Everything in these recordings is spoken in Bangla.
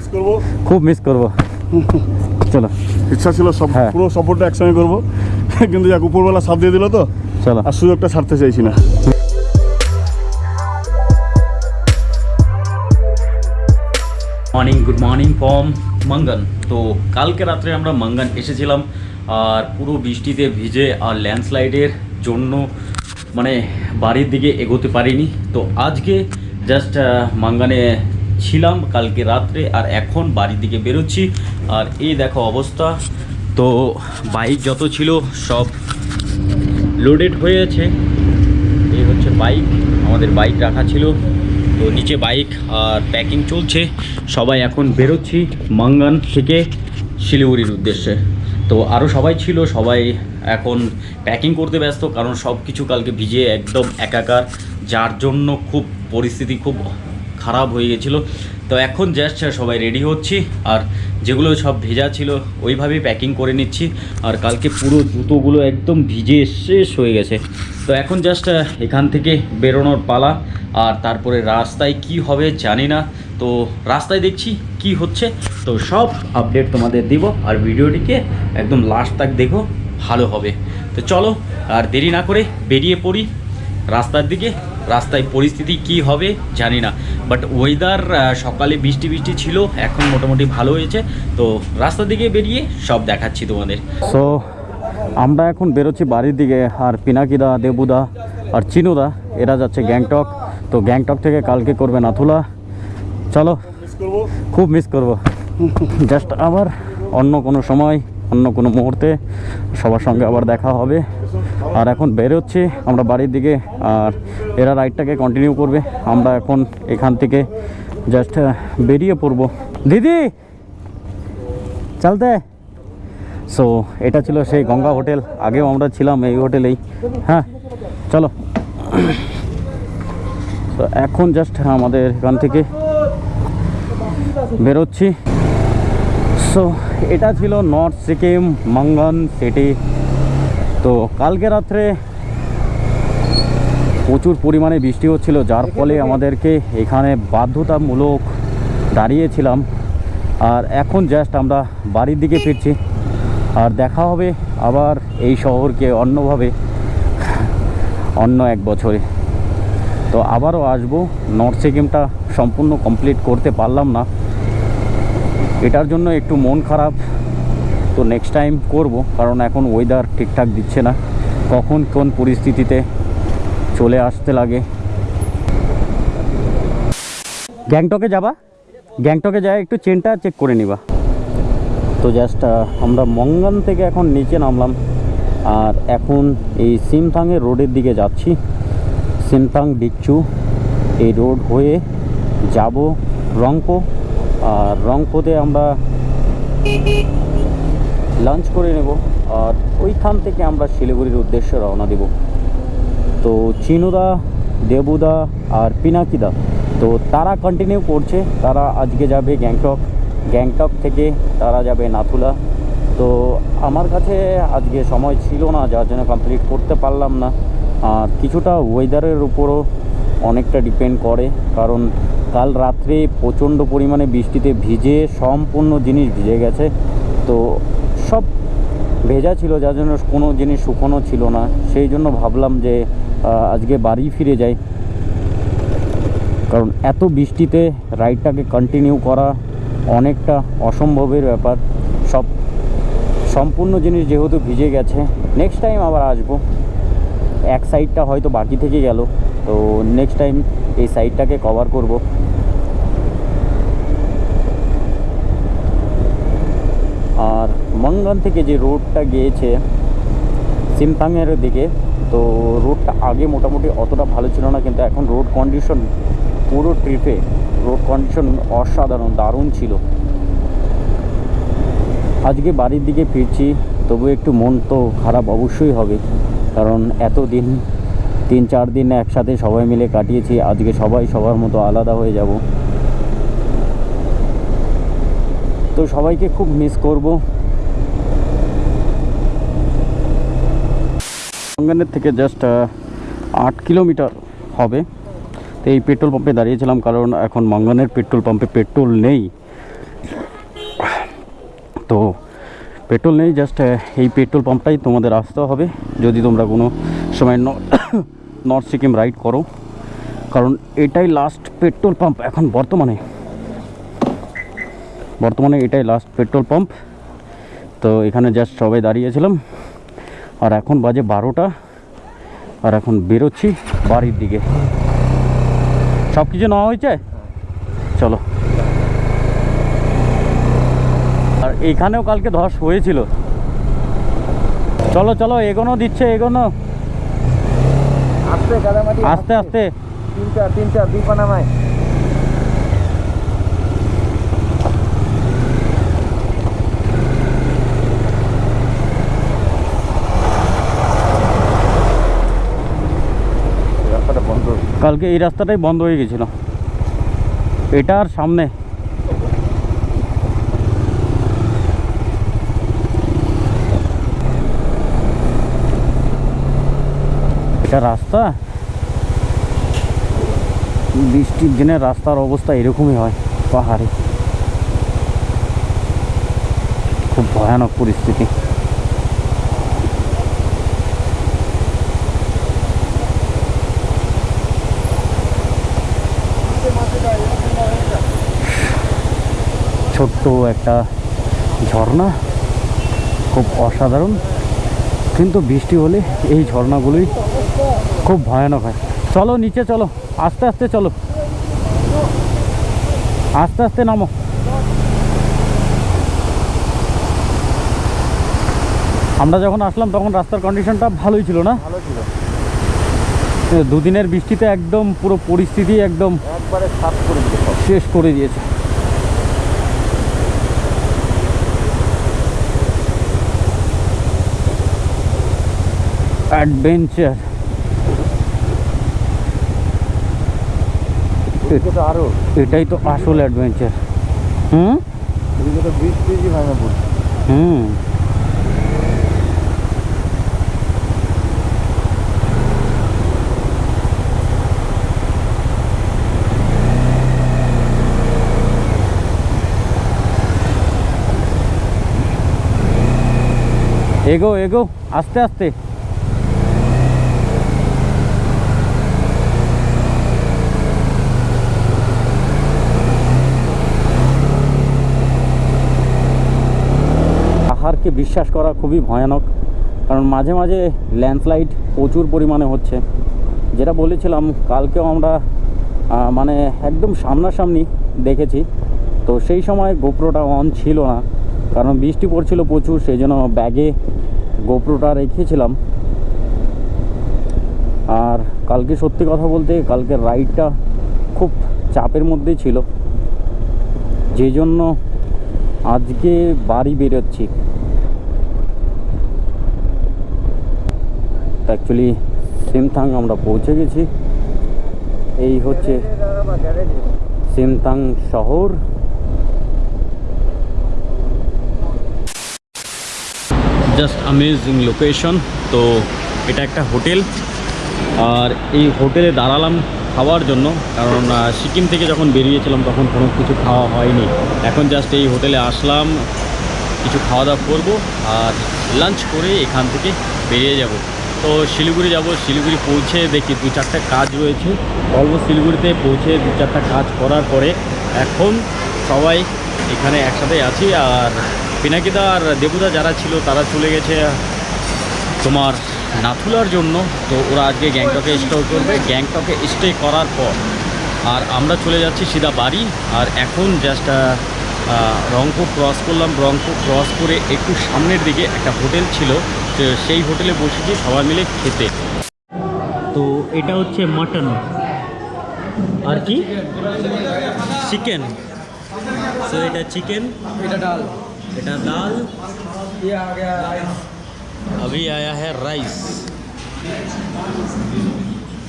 মিস করব? খুব মিস করব। চলো। ইচ্ছা ছিল সব হ্যাঁ। পুরো সফরটা একসঙ্গে করব। কিন্তু যাক উপরবেলা সাপ দিয়ে দিল তো। চলো। আর সুযোগটা ছাড়তে চাইছি না। মর্নিং গুড মর্নিং ফ্রম মঙ্গন তো কালকে রাত্রে আমরা মঙ্গন এসেছিলাম আর পুরো বৃষ্টিতে ভিজে আর ল্যান্ডস্লাইডের জন্য মানে বাড়ির দিকে এগোতে পারিনি। তো আজকে জাস্ট মাঙ্গানে ছিলাম কালকে রাত্রে আর এখন বাড়ির দিকে বেরোচ্ছি। আর এই দেখো অবস্থা। তো বাইক যত ছিল সব লোডেড হয়েছে এই হচ্ছে বাইক। আমাদের বাইক রাখা ছিল। তো নিচে বাইক আর প্যাকিং চলছে। সবাই এখন বেরোচ্ছি মাঙ্গান থেকে শিলিগুড়ির উদ্দেশ্যে। তো আরও সবাই ছিল। সবাই এখন প্যাকিং করতে ব্যস্ত। কারণ সব কিছু কালকে ভিজে একদম একাকার। যার জন্য খুব পরিস্থিতি খুব খারাপ হয়ে গেছিল। তো এখন জাস্ট সবাই রেডি হচ্ছি। আর যেগুলো সব ভেজা ছিল, ওইভাবেই প্যাকিং করে নিচ্ছি। আর কালকে পুরো জুতোগুলো একদম ভিজে শেষ হয়ে গেছে। তো এখন জাস্ট এখান থেকে বেরোনোর পালা। আর তারপরে রাস্তায় কি হবে জানি না। তো রাস্তায় দেখছি কি হচ্ছে। তো সব আপডেট তোমাদের দিব। আর ভিডিওটিকে একদম লাস্ট তাক দেখো, ভালো হবে। তো চলো, আর দেরি না করে বেরিয়ে পড়ি। রাস্তার দিকে রাস্তায় পরিস্থিতি কি হবে জানি না। বাট ওয়েদার সকালে বৃষ্টি বৃষ্টি ছিল এখন মোটামুটি ভালো হয়েছে। তো রাস্তার দিকে বেরিয়ে সব দেখাচ্ছি তোমাদের। সো আমরা এখন বেরোচ্ছি বাড়ির দিকে আর পিনাকিদা দেবুদা আর চিনুদা এরা যাচ্ছে গ্যাংটক। তো গ্যাংটক থেকে কালকে করবে নাথুলা। চলো খুব মিস করব। জাস্ট আবার অন্য কোনো সময়। অন্য কোনো মুহূর্তে সবার সঙ্গে আবার দেখা হবে। আর এখন বেরোচ্ছি, আমরা বাড়ির দিকে, আর এরা রাইডটাকে কন্টিনিউ করবে। আমরা এখন এখান থেকে জাস্ট বেরিয়ে পড়ব। দিদি, চলতে। সো এটা ছিল সেই গঙ্গা হোটেল। আগেও আমরা ছিলাম এই হোটেলেই। হ্যাঁ চলো। তো এখন জাস্ট আমাদের এখান থেকে বেরোচ্ছি। সো এটা ছিল নর্থ সিকিম মঙ্গন সিটি। তো কালকে রাত্রে প্রচুর পরিমাণে বৃষ্টি হচ্ছিল, যার ফলে আমাদেরকে এখানে বাধ্যতামূলক দাঁড়িয়েছিলাম। আর এখন জাস্ট আমরা বাড়ির দিকে ফিরছি। আর দেখা হবে আবার এই শহরকে অন্যভাবে, অন্য এক বছরে। তো আবারও আসব, নর্থ সিকিমটা সম্পূর্ণ কমপ্লিট করতে পারলাম না। এটার জন্য একটু মন খারাপ। তো নেক্সট টাইম করব, কারণ এখন ওয়েদার ঠিকঠাক দিচ্ছে না। কখন কোন পরিস্থিতিতে চলে আসতে লাগে। গ্যাংটকে যাবা? গ্যাংটকে যায়, একটু চেনটা চেক করে নিবা। তো জাস্ট আমরা মঙ্গান থেকে এখন নিচে নামলাম। আর এখন এই সিমথাংয়ের রোডের দিকে যাচ্ছি। সিমথাং ডিকচু এই রোড হয়ে যাব রংপো আর রংপোতে আমরা লাঞ্চ করে নেব। আর ওইখান থেকে আমরা শিলিগুড়ির উদ্দেশ্যে রওনা দেব। তো চিনুদা, দেবুদা আর পিনাকিদা। তো তারা কন্টিনিউ করছে। তারা আজকে যাবে গ্যাংটক। গ্যাংটক থেকে তারা যাবে নাথুলা। তো আমার কাছে আজকে সময় ছিল না, যার জন্য কমপ্লিট করতে পারলাম না। আর কিছুটা ওয়েদারের উপরও অনেকটা ডিপেন্ড করে, কারণ কাল রাত্রে প্রচণ্ড পরিমাণে বৃষ্টিতে ভিজে সম্পূর্ণ জিনিস ভিজে গেছে। তো সব ভেজা ছিল, যার জন্য কোনো জিনিস শুকনো ছিল না। সেই জন্য ভাবলাম যে আজকে বাড়ি ফিরে যাই। কারণ এত বৃষ্টিতে রাইডটাকে কন্টিনিউ করা অনেকটা অসম্ভবের ব্যাপার। সব সম্পূর্ণ জিনিস যেহেতু ভিজে গেছে নেক্সট টাইম আবার আসব। এক সাইডটা হয়তো বাকি থেকে গেল। তো নেক্সট টাইম এই সাইডটাকে কভার করব। আর মঙ্গন থেকে যে রোডটা গিয়েছে সিমথাংয়ের দিকে, তো রোডটা আগে মোটামুটি অতটা ভালো ছিল না, কিন্তু এখন রোড কন্ডিশন পুরো ট্রিপে রোড কন্ডিশন অসাধারণ, দারুণ ছিল। আজকে বাড়ির দিকে ফিরছি তবু একটু মন তো খারাপ অবশ্যই হবে, কারণ এত দিন তিন চার দিন একসাথে সবাই মিলে কাটিয়েছি। আজকে সবাই সবার মতো আলাদা হয়ে যাব। তো সবাইকে খুব মিস করব। সঙ্গানের থেকে জাস্ট আট কিলোমিটার হবে। তো এই পেট্রোল পাম্পে দাঁড়িয়েছিলাম কারণ এখন মঙ্গনের পেট্রোল পাম্পে পেট্রোল নেই। তো পেট্রোল নেই জাস্ট এই পেট্রোল পাম্পটাই তোমাদের আসতে হবে। যদি তোমরা কোনো সময় নর্থ সিকিম রাইড করো। কারণ এটাই লাস্ট পেট্রোল পাম্প এখন বর্তমানে। বর্তমানে এটাই লাস্ট পেট্রোল পাম্প তো এখানে জাস্ট সবাই দাঁড়িয়েছিলাম। আর এখন বাজে বারোটা। আর এখন বেরোচ্ছি বাড়ির দিকে। সব কিছু নেওয়া হয়েছে? চলো। আর এখানেও কালকে ধস হয়েছিল। চলো চলো, এগোনো দিচ্ছে, এগোনো। আস্তে কাদামাটি আস্তে আস্তে। তিন চার তিন চার দুই পানামায় রাস্তাটা বন্ধ কালকে এই রাস্তাটাই বন্ধ হয়ে গেছিল। এটা আর সামনে। এটা রাস্তা। বৃষ্টির দিনে রাস্তার অবস্থা এরকমই হয়, পাহাড়ে। খুব ভয়ানক পরিস্থিতি। ছোট্ট একটা ঝর্ণা, খুব অসাধারণ। কিন্তু বৃষ্টি হলে এই ঝর্ণাগুলোই খুব ভয়ানক হয়। চলো নিচে চলো। আস্তে আস্তে চলো। আস্তে আস্তে নামো। আমরা যখন আসলাম তখন রাস্তার কন্ডিশনটা ভালোই ছিল না? ভালো ছিল। দুদিনের বৃষ্টিতে একদম পুরো পরিস্থিতি একদম একবারে সাফ করে শেষ করে দিয়েছে। অ্যাডভেঞ্চার এদিকে তো আরও। এটাই তো আসল অ্যাডভেঞ্চার হুম? হুম। এগো এগো আস্তে আস্তে। পাহাড়কে বিশ্বাস করা খুবই ভয়ানক। কারণ মাঝে মাঝে ল্যান্ডস্লাইড প্রচুর পরিমাণে হচ্ছে। যেটা বলেছিলাম, কালকেও আমরা মানে একদম সামনাসামনি দেখেছি। তো সেই সময় গোপ্রোটা অন ছিল না। কারণ বৃষ্টি পড়ছিল প্রচুর সেই জন্য ব্যাগে গোপ্রোটা রেখেছিলাম। আর কালকে সত্যি কথা বলতে, কালকে রাইডটা খুব চাপের মধ্যেই ছিল। যে জন্য আজকে বাড়ি বেরোচ্ছি। অ্যাকচুয়ালি সিমথাং আমরা পৌঁছে গেছি। এই হচ্ছে সিমথাং শহর। জাস্ট অ্যামেজিং লোকেশন তো এটা একটা হোটেল। আর এই হোটেলে দাঁড়ালাম খাওয়ার জন্য, কারণ সিকিম থেকে যখন বেরিয়েছিলাম তখন কোনো কিছু খাওয়া হয়নি। এখন জাস্ট এই হোটেলে আসলাম, কিছু খাওয়া দাওয়া করব আর লাঞ্চ করে এখান থেকে বেরিয়ে যাব। তো শিলিগুড়ি যাব, শিলিগুড়ি পৌঁছে দেখি দু চারটা কাজ রয়েছে। অলমোস্ট শিলিগুড়িতে পৌঁছে দু চারটা কাজ করার পরে এখন সবাই এখানে একসাথে আছি আর পিনাকিদা আর দেবুদা যারা ছিল তারা চলে গেছে তোমার নাথুলার জন্য। তো ওরা আজকে গ্যাংটকে স্টে করবে। গ্যাংটকে স্টে করার পর আর আমরা চলে যাচ্ছি সিধা বাড়ি আর এখন জাস্ট রংপুর ক্রস করলাম। রংপুর ক্রস করে একটু সামনের দিকে একটা হোটেল ছিল। সেই হোটেলে বসেছি সবাই মিলে খেতে তো এটা হচ্ছে মাটন আর কি চিকেন সো এটা চিকেন এটা ডাল এটা ডাল ये आ गया राइस अभी आया है राइस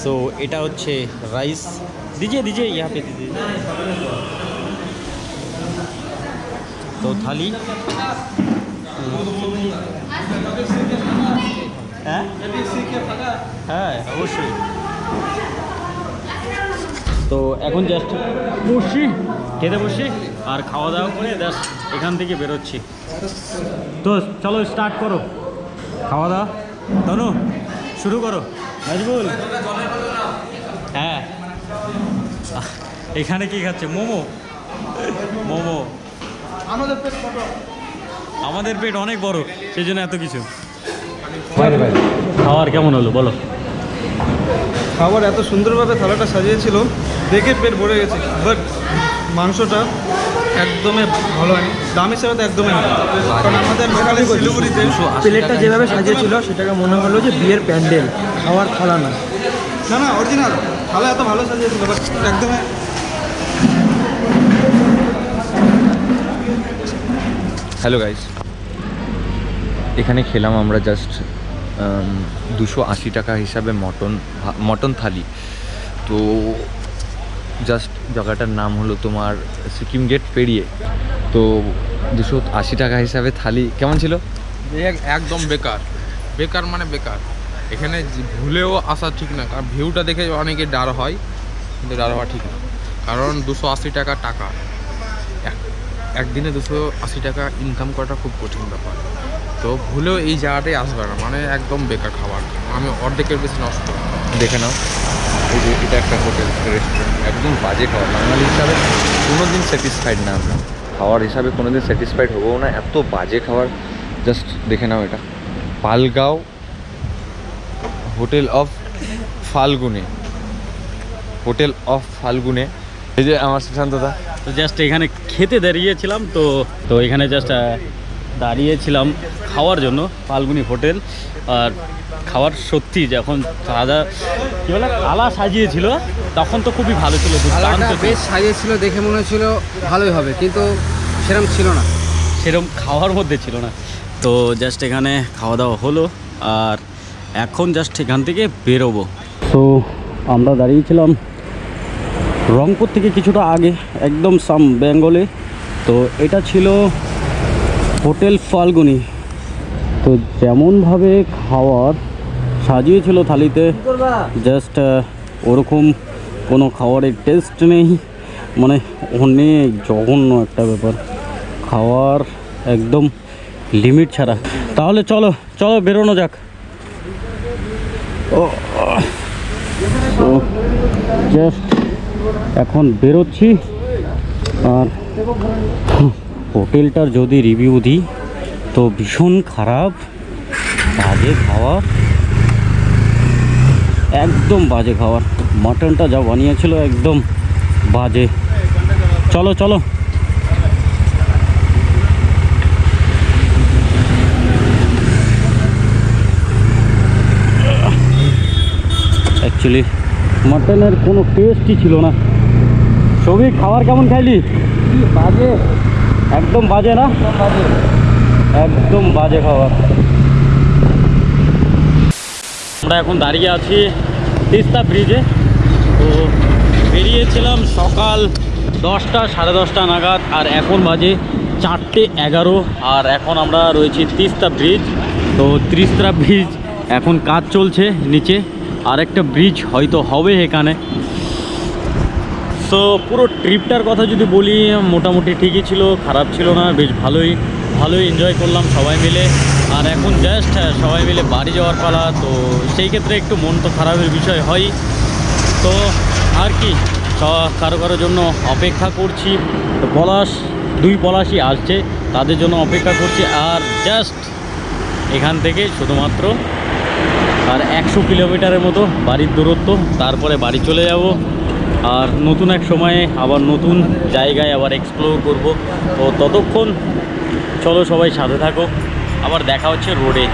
सो এটা হচ্ছে রাইস दीजिए दीजिए यहाँ पे दीजिए तो थाली হ্যাঁ হ্যাঁ অবশ্যই। তো এখন জাস্ট বসছি। খেতে বসছি আর খাওয়া দাওয়া করে জাস্ট এখান থেকে বেরোচ্ছি। তো চলো স্টার্ট করো। খাওয়া দাওয়া। তনু শুরু করো। নাজবুল হ্যাঁ। এখানে কি খাচ্ছে? মোমো। মোমো। আমাদের পেট অনেক বড় সেই জন্য এত কিছু। খাওয়ার কেমন হলো বলো? খাবার এত সুন্দরভাবে থালাটা সাজিয়েছিল দেখে পেট ভরে গেছে। বাট মাংসটা একদমই ভালো হয়নি। দাম হিসাবে তো একদমই কারণ আমাদের লোকালে শিলিগুড়িতে প্লেটটা যেভাবে সাজিয়েছিল সেটাকে মনে হলো যে বিয়ের প্যান্ডেল। খাওয়ার থালা না। না না অরিজিনাল থালা এত ভালো সাজিয়েছিল বাট একদমই হ্যালো গাইস এখানে খেলাম আমরা জাস্ট দুশো আশি টাকা হিসাবে মটন মটন থালি। তো জাস্ট জায়গাটার নাম হলো তোমার সিকিম গেট পেরিয়ে। তো দুশো আশি টাকা হিসাবে থালি, কেমন ছিল? এক- একদম বেকার। বেকার মানে বেকার। এখানে ভুলেও আসা ঠিক না। কারণ ভিউটা দেখে অনেকে ডার হয়, কিন্তু ডার হওয়া ঠিক না। কারণ দুশো আশি টাকা টাকা। একদিনে দুশো আশি টাকা ইনকাম করাটা খুব কঠিন ব্যাপার। তো ভুলেও এই জায়গাটাই আসবে না মানে একদম বেকার খাবার। আমি অর্ধেকের বেশি নষ্ট দেখে নাও, এই যে এটা একটা হোটেল রেস্টুরেন্ট একদম বাজে খাবার। বাঙালি হিসাবে কোনো দিন স্যাটিসফাইড না আমরা। খাওয়ার হিসাবে কোনো দিন স্যাটিসফাইড হব না, এত বাজে খাবার। জাস্ট দেখে নাও এটা। পালগাঁও হোটেল অফ ফাল্গুনে। হোটেল অফ ফাল্গুনে এই যে আমার সুশান্তদা তো জাস্ট এখানে খেতে দাঁড়িয়েছিলাম তো তো এখানে জাস্ট দাঁড়িয়েছিলাম খাওয়ার জন্য ফাল্গুনি হোটেল। আর খাওয়ার সত্যি যখন সাদা কী বলে আলা সাজিয়েছিল তখন তো খুবই ভালো ছিল বেশ সাজিয়েছিল দেখে মনে হচ্ছিল ভালোই হবে কিন্তু সেরকম ছিল না। সেরকম খাওয়ার মধ্যে ছিল না। তো জাস্ট এখানে খাওয়া দাওয়া হলো আর এখন জাস্ট এখান থেকে বেরোবো। তো আমরা দাঁড়িয়েছিলাম রংপুর থেকে কিছুটা আগে, একদম সাম বেঙ্গলে। তো এটা ছিল হোটেল ফাল্গুনি। তো যেমনভাবে খাওয়ার সাজিয়েছিল থালিতে জাস্ট ওরকম কোনো খাবারের টেস্ট নেই। মানে অনেক জঘন্য একটা ব্যাপার। খাওয়ার একদম লিমিট ছাড়া। তাহলে চলো চলো বেরোনো যাক। ও জাস্ট এখন বেরোচ্ছি। আর হোটেলটার যদি রিভিউ দিই, তো ভীষণ খারাপ, বাজে খাওয়ার একদম বাজে খাওয়ার। মাটনটা যা বানিয়েছিল একদম বাজে। চলো চলো। অ্যাকচুয়ালি মাটনের কোনো টেস্টই ছিল না। সবই খাবার কেমন খাইলি? বাজে? একদম বাজে না? একদম বাজে। খাবার। আমরা এখন দাঁড়িয়ে আছি তিস্তা ব্রিজে। তো বেরিয়েছিলাম সকাল দশটা সাড়ে দশটা নাগাদ আর এখন বাজে চারটে এগারো আর এখন আমরা রয়েছি তিস্তা ব্রিজ। তো তিস্তা ব্রিজ এখন কাজ চলছে নিচে। আর একটা ব্রিজ হয়তো হবে এখানে। সো পুরো ট্রিপটার কথা যদি বলি, মোটামুটি ঠিকই ছিল, খারাপ ছিল না, বেশ ভালোই ভালোই এনজয় করলাম সবাই মিলে। আর এখন জাস্ট সবাই মিলে বাড়ি যাওয়ার পালা, তো সেই ক্ষেত্রে একটু মন তো খারাপের বিষয় হয়। তো আর কি কারও কারোর জন্য অপেক্ষা করছি পলাশ, দুই পলাশই আসছে, তাদের জন্য অপেক্ষা করছি। আর জাস্ট এখান থেকে শুধুমাত্র আর একশো কিলোমিটারের মতো বাড়ির দূরত্ব, তারপরে বাড়ি চলে যাব। আর নতুন এক সময়ে আবার নতুন জায়গায় আবার এক্সপ্লোর করব। তো ততক্ষণ চলো সবাই সাথে থাকো। আবার দেখা হচ্ছে রোডে